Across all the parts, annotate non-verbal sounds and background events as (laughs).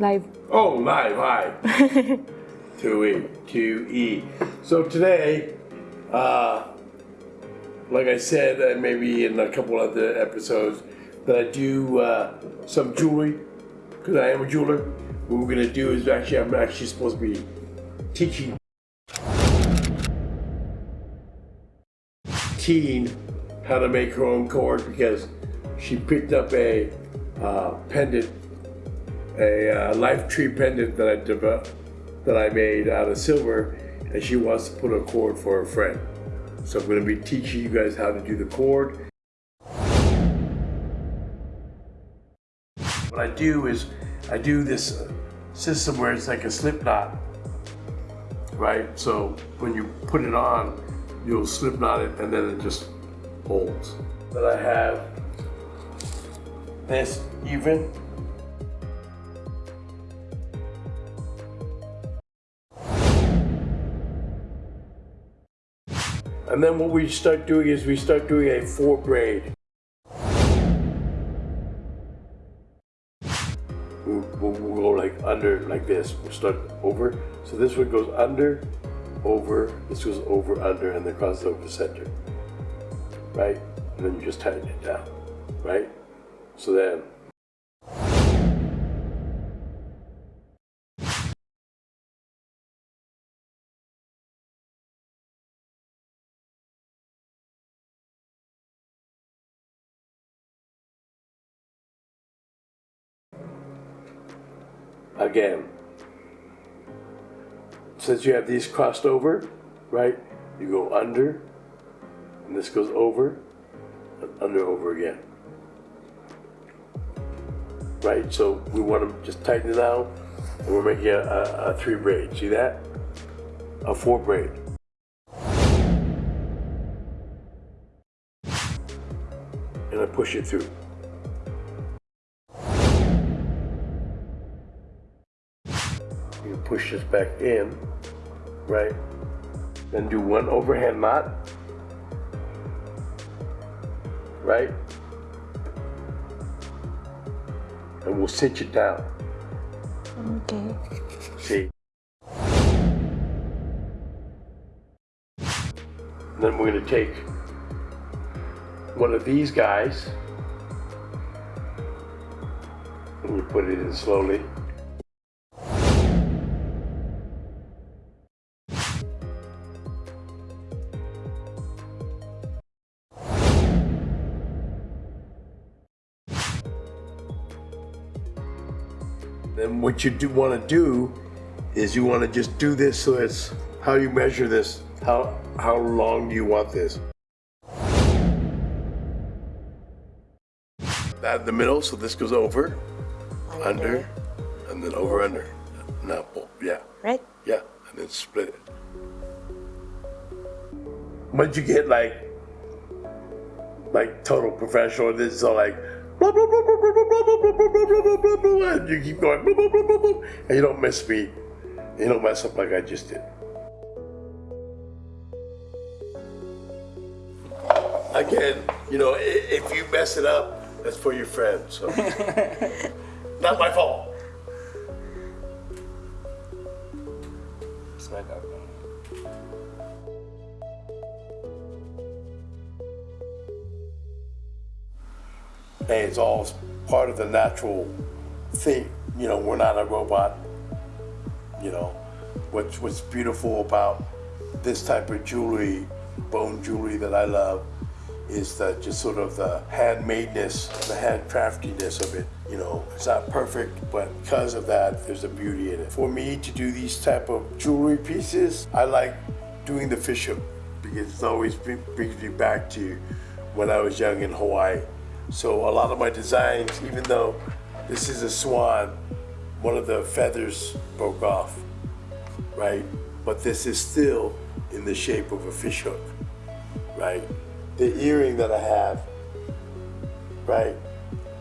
Live. Oh, live, hi. (laughs) 2E, 2E. So today, uh, like I said, and maybe in a couple other episodes, that I do uh, some jewelry, because I am a jeweler. What we're gonna do is actually, I'm actually supposed to be teaching teen how to make her own cord because she picked up a uh, pendant a uh, life tree pendant that I developed, that I made out of silver, and she wants to put a cord for her friend. So I'm going to be teaching you guys how to do the cord. What I do is I do this system where it's like a slip knot, right? So when you put it on, you'll slip knot it and then it just holds. Then I have this even And then what we start doing is we start doing a four braid. We'll, we'll, go like under like this. We'll start over. So this one goes under, over, this goes over, under, and then crosses over the center. Right? And then you just tighten it down. Right? So then again. Since you have these crossed over, right, you go under, and this goes over, and under, over again. Right, so we want to just tighten it out, and we're making a, a, a three braid. See that? A four braid. And I push it through. Push this back in, right? Then do one overhand knot, right? And we'll cinch it down. Okay. See? then we're going to take one of these guys and you put it in slowly. What you do want to do is you want to just do this so it's how you measure this. How how long do you want this? That in the middle, so this goes over, under, under and then over, under. Now, yeah. Right? Yeah, and then split it. Once you get like, like total professional, this is all like, and you keep going, and you don't miss me. You don't mess up like I just did. Again, you know, if you mess it up, that's for your friend. So, (laughs) not my fault. Smack up. Hey, it's all part of the natural thing. You know, we're not a robot. You know, what's what's beautiful about this type of jewelry, bone jewelry that I love, is the just sort of the handmadeness, the handcraftiness of it. You know, it's not perfect, but because of that, there's a beauty in it. For me to do these type of jewelry pieces, I like doing the fish hook because it always brings me back to when I was young in Hawaii. So a lot of my designs, even though this is a swan, one of the feathers broke off, right? But this is still in the shape of a fish hook, right? The earring that I have, right,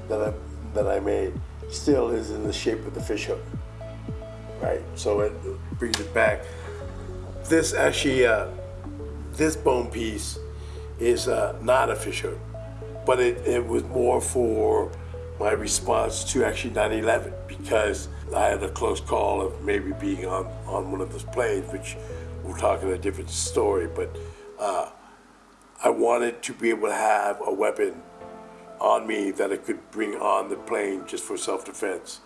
that I, that I made, still is in the shape of the fish hook, right? So it brings it back. This actually, uh, this bone piece is uh, not a fish hook but it, it was more for my response to actually 9/11 because I had a close call of maybe being on on one of those planes, which we'll talk in a different story. But uh, I wanted to be able to have a weapon on me that I could bring on the plane just for self-defense.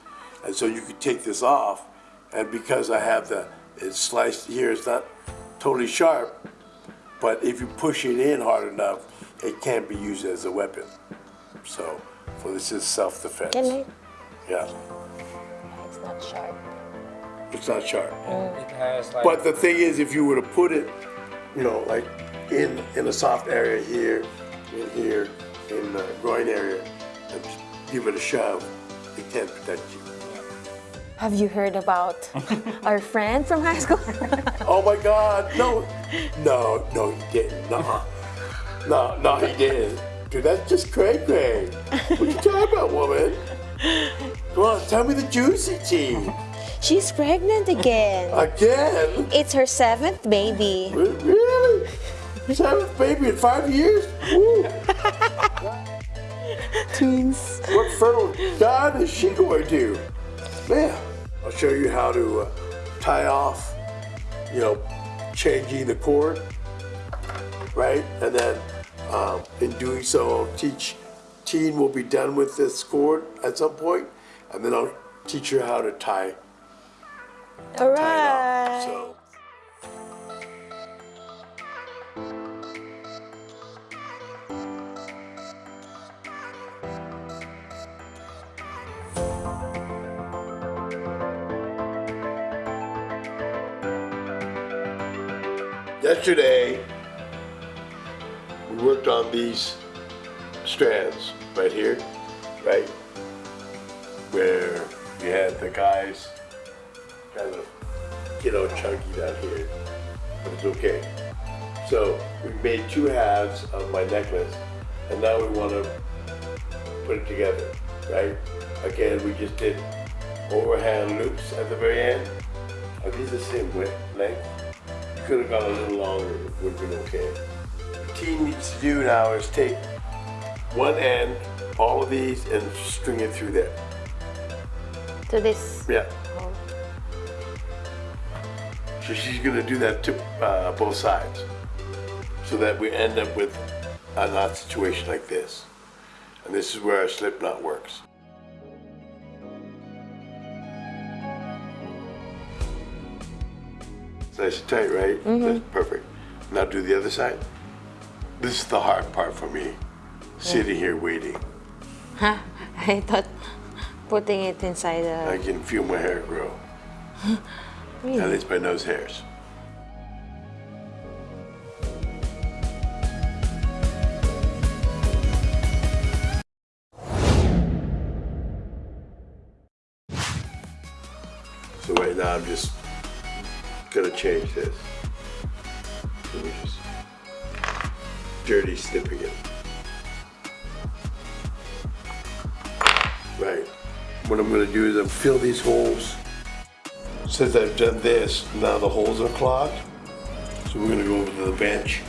And so you could take this off, and because I have the it's sliced here, it's not totally sharp, but if you push it in hard enough, it can't be used as a weapon. So, so this is self-defense. Can I? Yeah, It's not sharp. it's not sharp. Mm. It has like But the thing is, if you were to put it, you know, like in in a soft area here, in here, in the groin area, and give it a shove, it can't protect you. Have you heard about (laughs) our friend from high school? Oh my God, no, no, no, he didn't. No, no, no, he didn't. Dude, that's just cray cray. What you talking about, woman? Come on, tell me the juicy tea. She's pregnant again. Again? It's her seventh baby. Re- Really? Seventh baby in five years? Woo. Twins. What fertile god is she going to? Man, I'll show you how to uh, tie off, you know, changing the cord, right? And then um, in doing so, I'll teach, teen will be done with this cord at some point, and then I'll teach her how to tie, All tie off. So. Yesterday, worked on these strands right here, right? Where we had the guys kind of, you know, chunky down here, but it's okay. So we made two halves of my necklace, and now we want to put it together, right? Again, we just did overhand loops at the very end. Are these the same width, length? You could have gone a little longer, it would have been okay. Teen needs to do now is take one end, all of these, and string it through there. To this. Yeah. So she's gonna do that to uh, both sides, so that we end up with a knot situation like this. And this is where our slip knot works. It's nice and tight, right? That's perfect. Now do the other side. This is the hard part for me, sitting here waiting. Huh? I thought putting it inside I can feel my hair grow. (laughs) At least my nose hairs. It. Right. What I'm gonna do is I'm fill these holes since I've done this, now the holes are clogged. So we're gonna go over to the bench.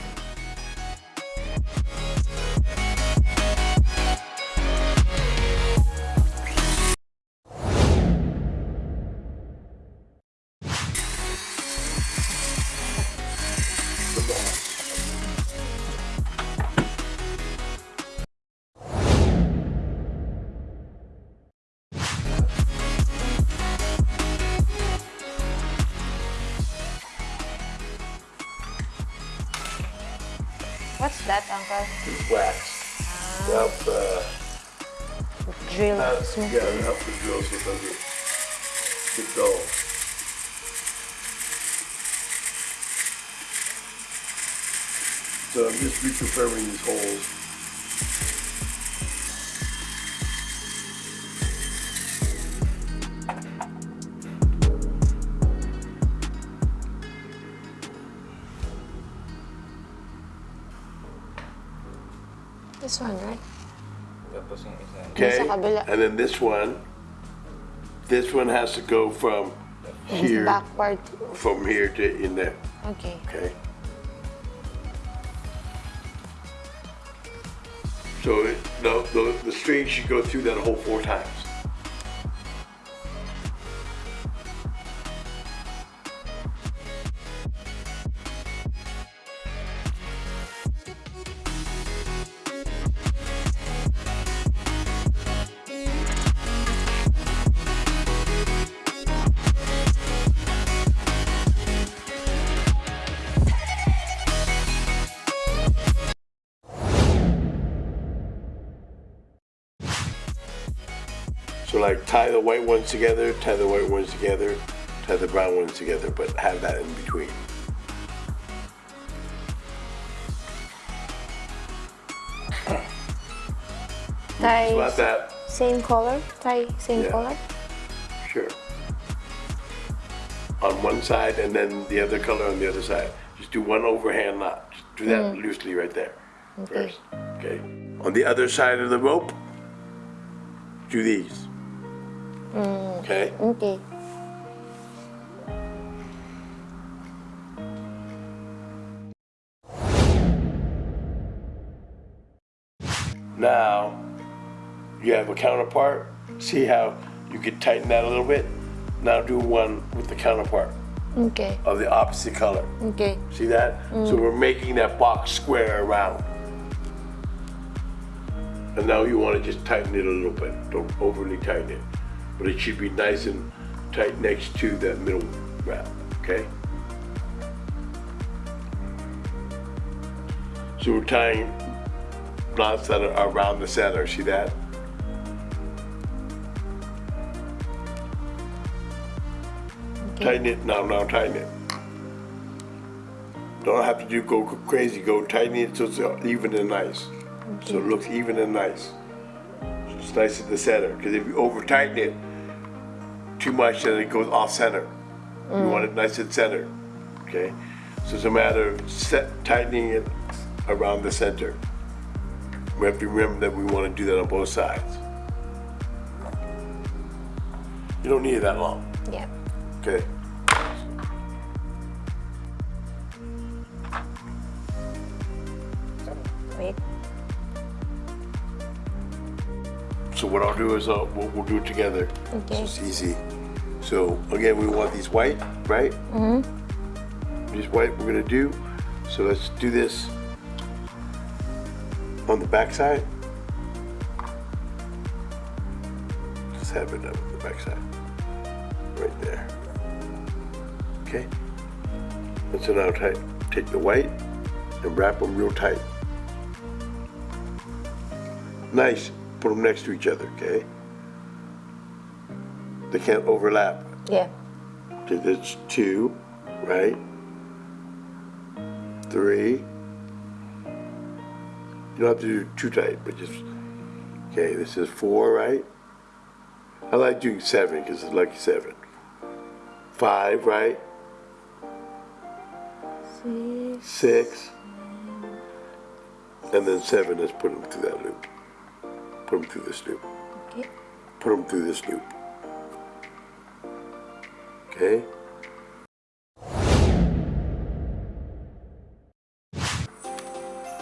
What's that, Uncle? It's wax. To help, uh, Drill. smooth. yeah, to help the get under, get dull. So I'm just reconfirming these holes. Okay, and then this one, this one has to go from here, Backward. from here to in there, Okay. okay? So it, the, the, the string should go through that hole four times. So like tie the white ones together, tie the white ones together, tie the brown ones together, but have that in between. (coughs) Tie About that, same color. Tie same Yeah. color. sure. On one side and then the other color on the other side. Just do one overhand knot. Just do that mm. loosely right there Okay. first. Okay. On the other side of the rope, do these. Mm. Okay. Okay. Now, you have a counterpart. See how you could tighten that a little bit? Now do one with the counterpart Okay. of the opposite color. Okay. See that? So mm. we're making that box square around. And now you want to just tighten it a little bit. Don't overly tighten it. But it should be nice and tight next to that middle wrap, okay? So we're tying knots that are around the center, see that? Tighten it, now, now tighten it. Don't have to do go crazy, go tighten it so it's even and nice. So it looks even and nice. So it's nice at the center, because if you over tighten it too much, then it goes off center. You mm. want it nice and center, okay? So it's a matter of set, tightening it around the center. We have to remember that we want to do that on both sides. You don't need it that long, Yeah. okay? Wait. So what I'll do is uh, we'll, we'll do it together. Okay. So it's easy. So again, we want these white, right? Mm-hmm. These white we're gonna do. So let's do this on the back side. Just have it up on the back side. Right there. Okay? And so now take the white and wrap them real tight. Nice. Put them next to each other, okay? They can't overlap. Yeah. Okay, that's two, right? Three. You don't have to do too tight, but just, okay, this is four, right? I like doing seven because it's lucky seven. Five, right? Six. Six. And then seven, let's put them through that loop. Put them through this loop. Okay. Put them through this loop. Okay?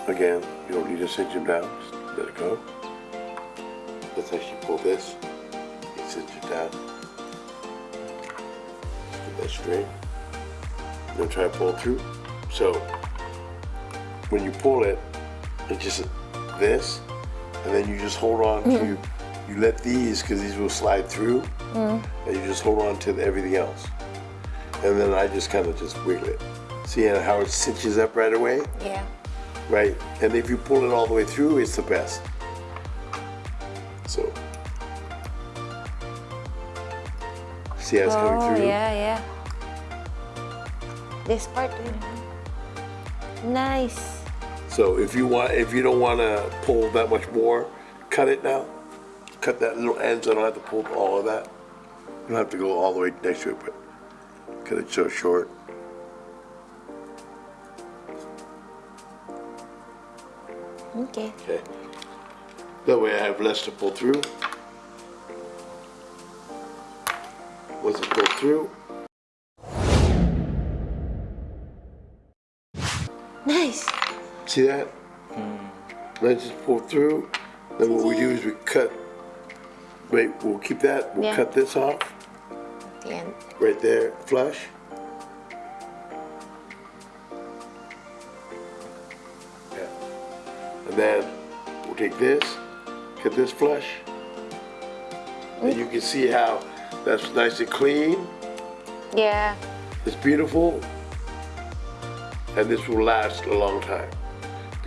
Again, you don't need to cinch them down, just let it go. Let's actually pull this, and cinch it down. Get that straight. Then try to pull through. So, when you pull it, it's just this, and then you just hold on to, mm. you let these, because these will slide through, mm. and you just hold on to everything else. And then I just kind of just wiggle it. See how it cinches up right away? Yeah. Right? And if you pull it all the way through, it's the best. So, see how it's coming Oh, through? yeah, yeah. This part. Nice. So if you want, if you don't want to pull that much more, cut it now. Cut that little end so I don't have to pull all of that. You don't have to go all the way next to it, but cut it so short. Okay. Okay. That way I have less to pull through. Once it pulled through, see that? Hmm. Let's just pull through. Then what we do is we cut. Wait, we'll keep that. We'll Yeah. cut this off The end. right there, flush. Yeah. And then we'll take this, cut this flush. And you can see how that's nice and clean. Yeah. It's beautiful. And this will last a long time.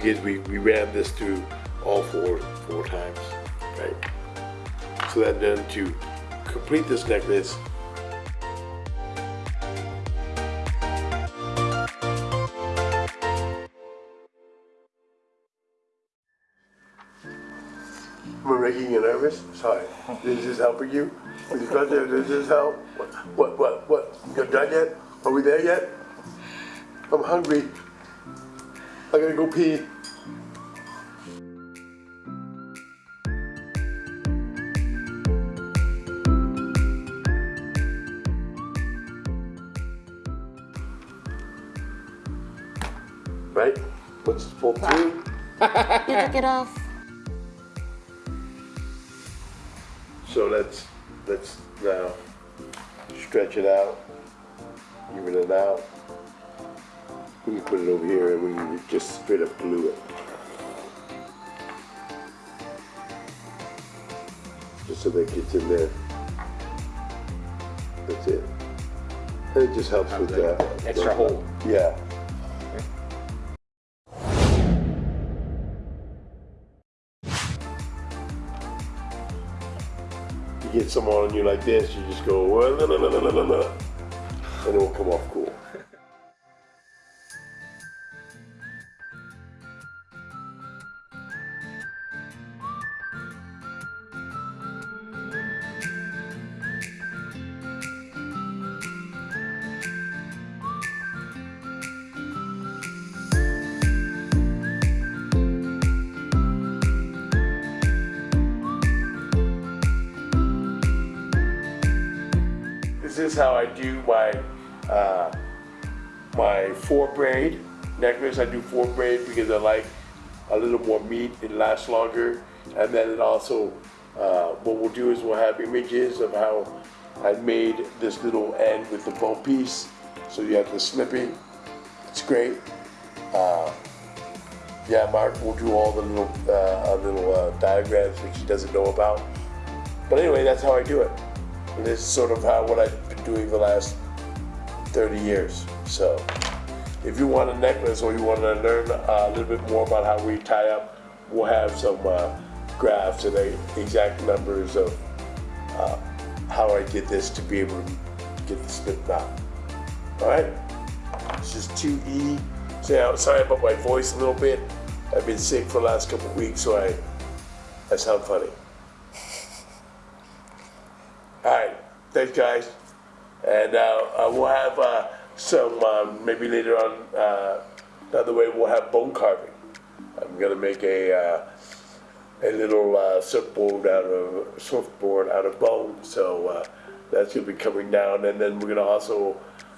Because we, we ran this through all four four times. Right? So then then to complete this necklace, I making you nervous? Sorry. Is this helping you? Is this, does this help? What, what, what, what? You're done yet? Are we there yet? I'm hungry. I gotta go pee. Right? Let's pull through. You took it off. So let's let's now stretch it out, even it out. We put it over here and we just straight up glue it. Just so that gets in there. That's it. And it just helps with that. Extra hole. Yeah. You get someone on you like this, you just go, and it will come off cool. Is how I do my uh, my four braid necklace. I do four braid because I like a little more meat. It lasts longer, and then it also uh, what we'll do is we'll have images of how I made this little end with the bone piece. So you have the snipping. It's great. Uh, yeah, Mark will do all the little uh, little uh, diagrams which he doesn't know about. But anyway, that's how I do it. And this is sort of how what been doing the last 30 years. So if you want a necklace or you want to learn uh, a little bit more about how we tie up, we'll have some uh, graphs and the exact numbers of uh, how I did this to be able to get the slip knot. All right, this is 2E. So, sorry about my voice a little bit. I've been sick for the last couple weeks, so I, I sound funny. (laughs) All right, thanks, guys. And uh, uh, we'll have uh, some, um, maybe later on, uh, another way, we'll have bone carving. I'm gonna make a, a little uh, surfboard out of, surfboard out of bone, so uh, that's gonna be coming down. And then we're gonna also,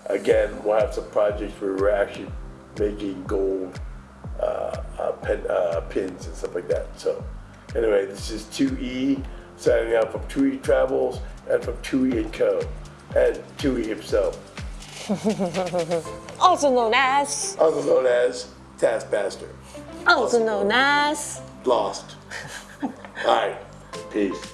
again, we'll have some projects where we're actually making gold uh, pen, pins and stuff like that. So anyway, this is 2E signing out from 2E Travels and from 2E and Co. and 2E himself, (laughs) Also known as. also known as Taskmaster. Also known as. Lost. (laughs) All right, peace.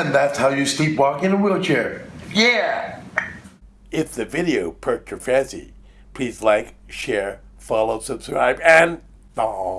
And that's how you sleepwalk in a wheelchair. Yeah. If the video perked your fancy, please like, share, follow, subscribe, and... Aww.